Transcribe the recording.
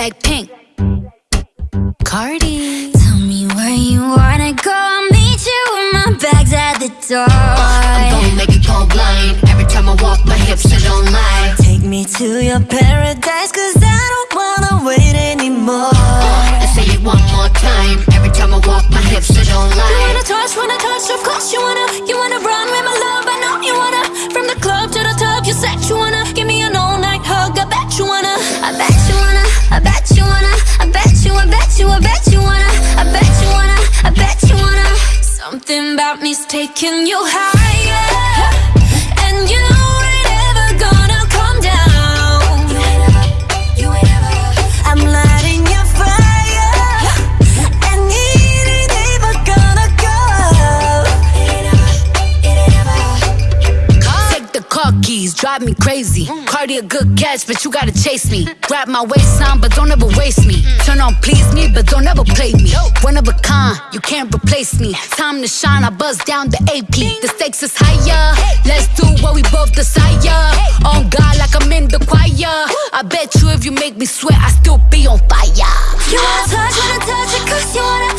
Blackpink, Cardi. Tell me where you wanna go. I'll meet you with my bags at the door. I'm gonna make you go blind every time I walk. My hips so don't lie. Take me to your paradise, cause Something about me's taking you higher drive me crazy. Cardi a good catch, but you gotta chase me. Grab my waistline, but don't ever waste me. Turn on, please me, but don't ever play me. One of a kind, you can't replace me. Time to shine, I buzz down the AP. The stakes is higher. Let's do what we both desire. On God, like I'm in the choir. I bet you if you make me sweat, I still be on fire. You wanna touch, wanna touch it cause you wanna,